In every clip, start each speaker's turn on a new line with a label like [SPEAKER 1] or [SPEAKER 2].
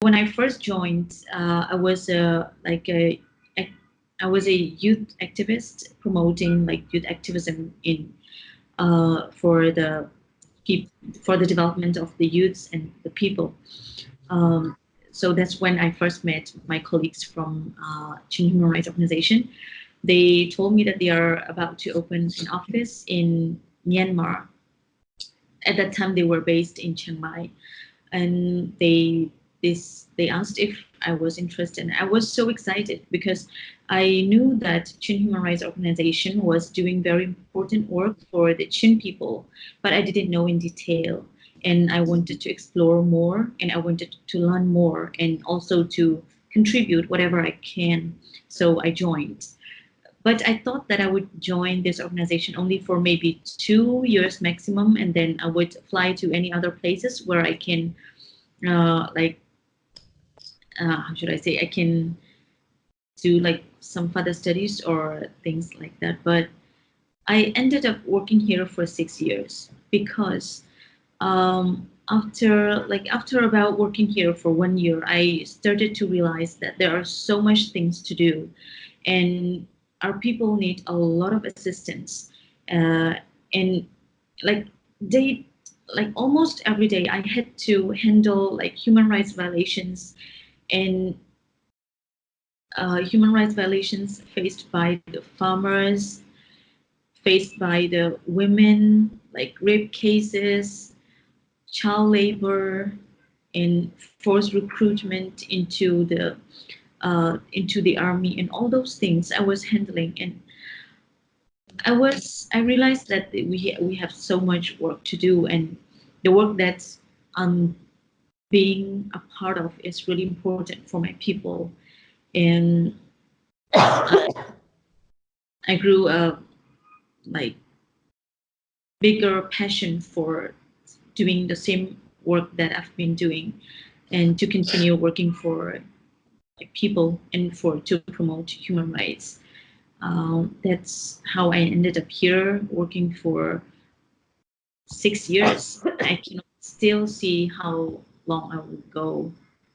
[SPEAKER 1] when I first joined, uh, I was a like a I was a youth activist promoting like youth activism in uh, for the for the development of the youths and the people. Um, so that's when I first met my colleagues from uh, Chin Human Rights Organization. They told me that they are about to open an office in Myanmar. At that time, they were based in Chiang Mai, and they this they asked if I was interested. I was so excited because I knew that Chin Human Rights Organization was doing very important work for the Chin people, but I didn't know in detail. And I wanted to explore more and I wanted to learn more and also to contribute whatever I can. So I joined. But I thought that I would join this organization only for maybe two years maximum, and then I would fly to any other places where I can uh, like uh, how should I say, I can do like some further studies or things like that. But I ended up working here for six years because um, after like after about working here for one year, I started to realize that there are so much things to do, and our people need a lot of assistance. Uh, and like they like almost every day, I had to handle like human rights violations and uh, human rights violations faced by the farmers, faced by the women, like rape cases, child labor, and forced recruitment into the uh, into the army, and all those things I was handling. And I was I realized that we we have so much work to do, and the work that's um being a part of is really important for my people. And I grew a like bigger passion for doing the same work that I've been doing and to continue working for people and for to promote human rights. Um, that's how I ended up here working for six years. I can still see how long I will go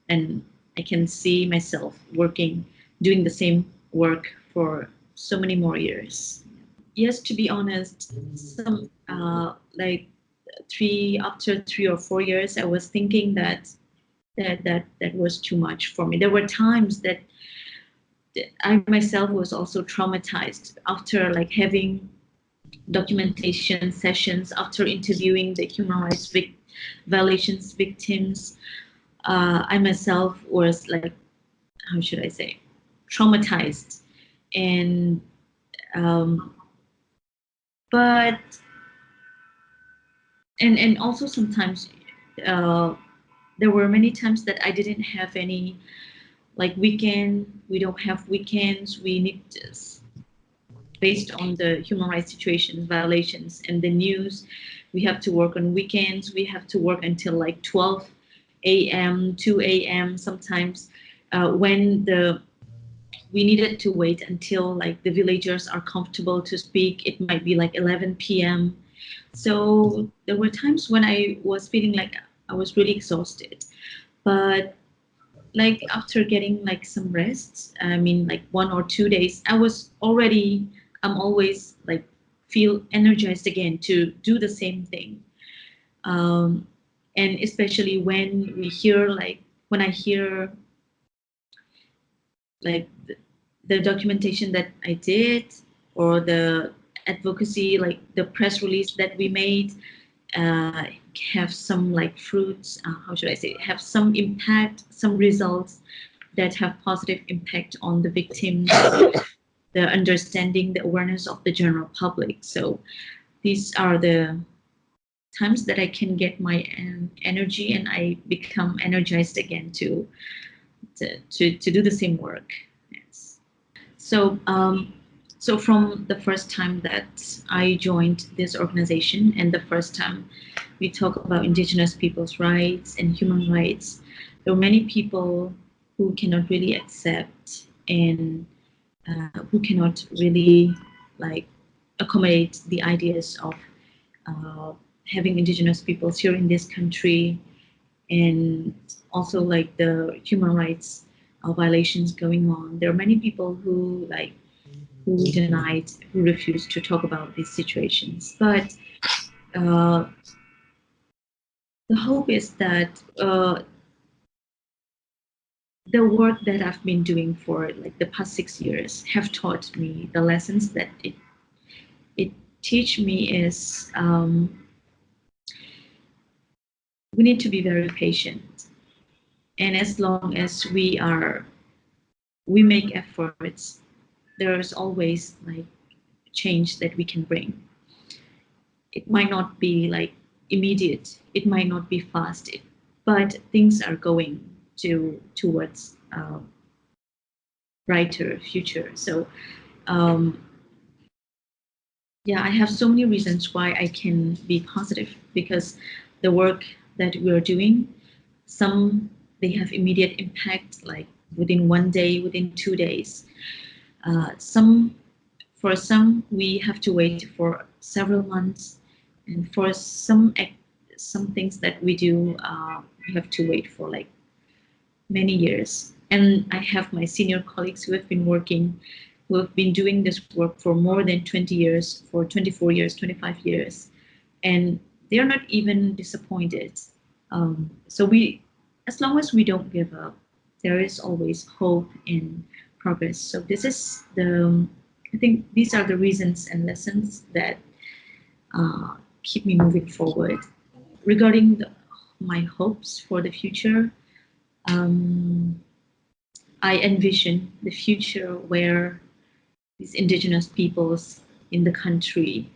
[SPEAKER 1] and I can see myself working, doing the same work for so many more years. Yes, to be honest, some uh, like three after three or four years, I was thinking that that that that was too much for me. There were times that I myself was also traumatized after like having documentation sessions, after interviewing the human rights victims violations victims. Uh, I myself was like, how should I say, traumatized. And, um, but, and, and also sometimes uh, there were many times that I didn't have any like weekend, we don't have weekends, we need this based on the human rights situations, violations, and the news. We have to work on weekends. We have to work until like 12 a.m., 2 a.m. sometimes uh, when the we needed to wait until like the villagers are comfortable to speak. It might be like 11 p.m. So there were times when I was feeling like I was really exhausted. But like after getting like some rest, I mean like one or two days, I was already, I'm always like feel energized again to do the same thing. Um, and especially when we hear like, when I hear like the, the documentation that I did or the advocacy, like the press release that we made, uh, have some like fruits, uh, how should I say, have some impact, some results that have positive impact on the victims the understanding, the awareness of the general public. So these are the times that I can get my um, energy and I become energized again to, to, to, to do the same work. Yes. So, um, so from the first time that I joined this organization and the first time we talk about indigenous people's rights and human rights, there were many people who cannot really accept and uh, who cannot really like accommodate the ideas of uh, having indigenous peoples here in this country and also like the human rights uh, violations going on. There are many people who like who denied, who refused to talk about these situations. But uh, the hope is that uh, the work that I've been doing for like the past six years have taught me the lessons that it it teach me is um, we need to be very patient, and as long as we are we make efforts, there is always like change that we can bring. It might not be like immediate, it might not be fast, but things are going to towards uh, brighter future. So um, yeah, I have so many reasons why I can be positive because the work that we're doing, some they have immediate impact like within one day, within two days. Uh, some, for some, we have to wait for several months, and for some some things that we do, uh, we have to wait for like many years. And I have my senior colleagues who have been working, who have been doing this work for more than 20 years, for 24 years, 25 years, and they are not even disappointed. Um, so we, as long as we don't give up, there is always hope and progress. So this is the, I think these are the reasons and lessons that uh, keep me moving forward. Regarding the, my hopes for the future, um, I envision the future where these indigenous peoples in the country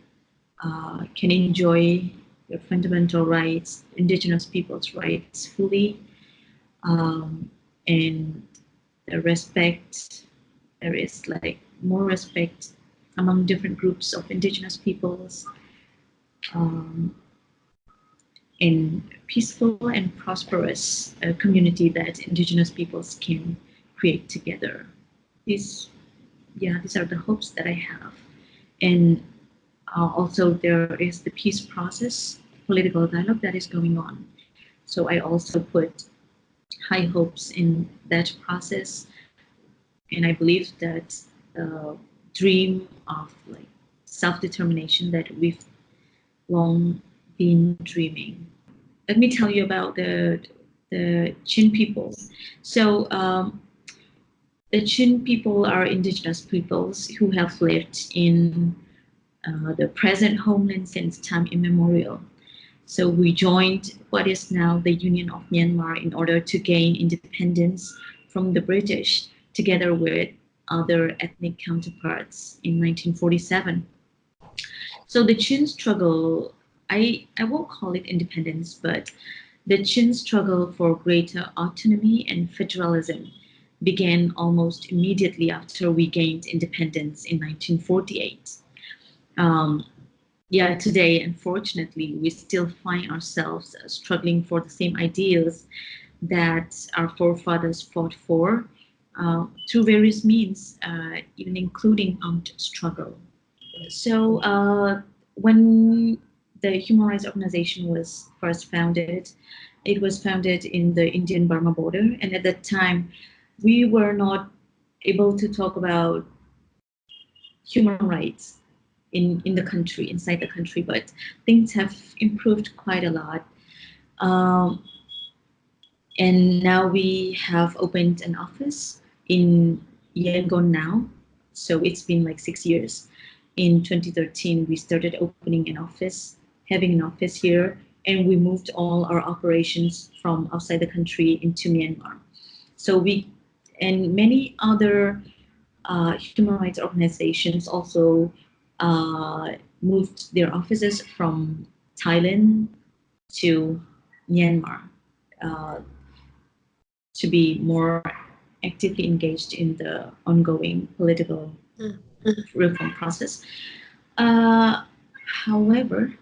[SPEAKER 1] uh, can enjoy their fundamental rights, indigenous peoples' rights fully, um, and the respect, there is like more respect among different groups of indigenous peoples, um, in peaceful and prosperous uh, community that indigenous peoples can create together. These, yeah, these are the hopes that I have. And uh, also there is the peace process, political dialogue that is going on. So I also put high hopes in that process. And I believe that the dream of like self-determination that we've long been dreaming. Let me tell you about the, the Chin people. So um, the Chin people are indigenous peoples who have lived in uh, the present homeland since time immemorial. So we joined what is now the Union of Myanmar in order to gain independence from the British together with other ethnic counterparts in 1947. So the Chin struggle, I, I won't call it independence, but the Chin struggle for greater autonomy and federalism began almost immediately after we gained independence in 1948. Um, yeah, today, unfortunately, we still find ourselves struggling for the same ideals that our forefathers fought for uh, through various means, uh, even including armed struggle. So uh, when the Human Rights Organization was first founded, it was founded in the Indian-Burma border. And at that time, we were not able to talk about human rights in, in the country, inside the country, but things have improved quite a lot. Um, and now we have opened an office in Yangon now. So it's been like six years in 2013, we started opening an office, having an office here, and we moved all our operations from outside the country into Myanmar. So we, and many other uh, human rights organizations also uh, moved their offices from Thailand to Myanmar uh, to be more actively engaged in the ongoing political mm reform process. Uh, however,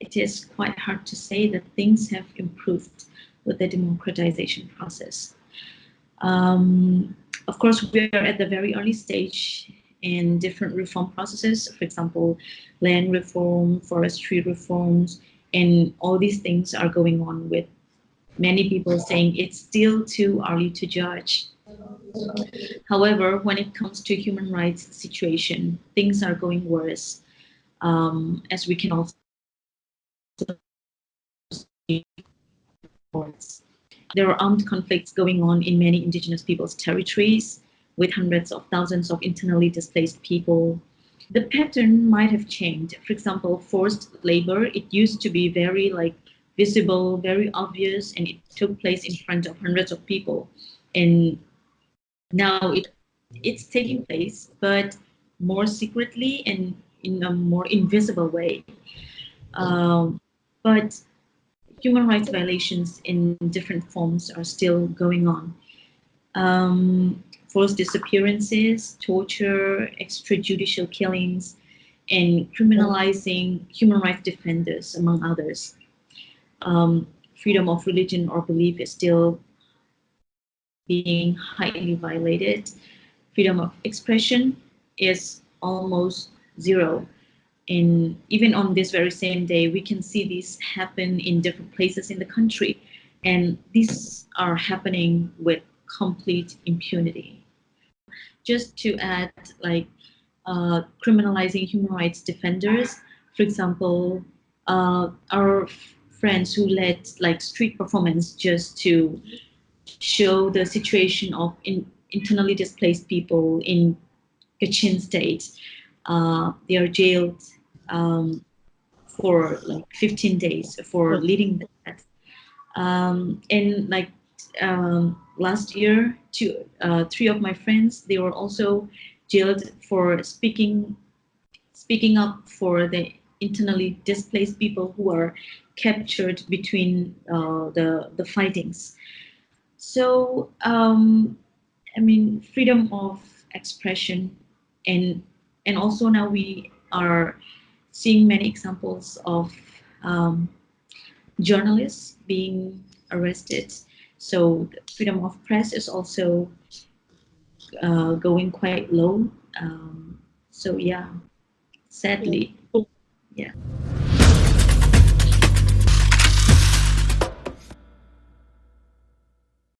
[SPEAKER 1] it is quite hard to say that things have improved with the democratization process. Um, of course, we are at the very early stage in different reform processes, for example, land reform, forestry reforms, and all these things are going on with many people saying it's still too early to judge. However, when it comes to human rights situation, things are going worse, um, as we can see. There are armed conflicts going on in many indigenous peoples' territories, with hundreds of thousands of internally displaced people. The pattern might have changed. For example, forced labor, it used to be very like visible, very obvious, and it took place in front of hundreds of people. And now it it's taking place, but more secretly and in a more invisible way. Um, but human rights violations in different forms are still going on. Um, forced disappearances, torture, extrajudicial killings, and criminalizing human rights defenders, among others. Um, freedom of religion or belief is still being highly violated. Freedom of expression is almost zero. And even on this very same day, we can see this happen in different places in the country. And these are happening with complete impunity. Just to add, like, uh, criminalizing human rights defenders, for example, uh, our friends who led like street performance just to show the situation of in, internally displaced people in Kachin state. Uh, they are jailed um, for like 15 days for leading that. Um, and like um, last year, two, uh, three of my friends, they were also jailed for speaking speaking up for the internally displaced people who are captured between uh, the the fightings. So, um, I mean, freedom of expression and and also now we are seeing many examples of um, journalists being arrested. So freedom of press is also uh, going quite low. Um, so yeah, sadly, yeah.